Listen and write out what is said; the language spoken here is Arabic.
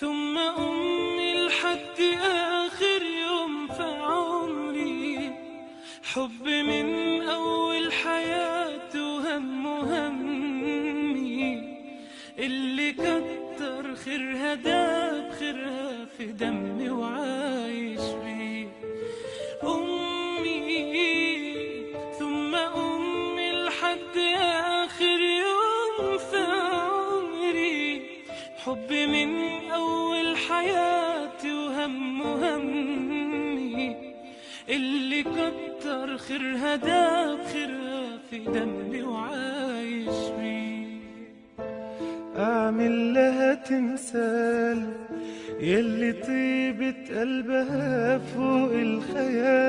ثم أمي لحد آخر يوم في عمري حب من أول حياة وهم همي. اللي كتر خيرها داب خيرها في دمي وعايش بيه. أمي ثم أمي لحد حبي من أول حياتي وهم همي اللي كتر خيرها داب خيرها في دمي وعايش بيه أعمل لها تمثال يلي طيبة قلبها فوق الخيال.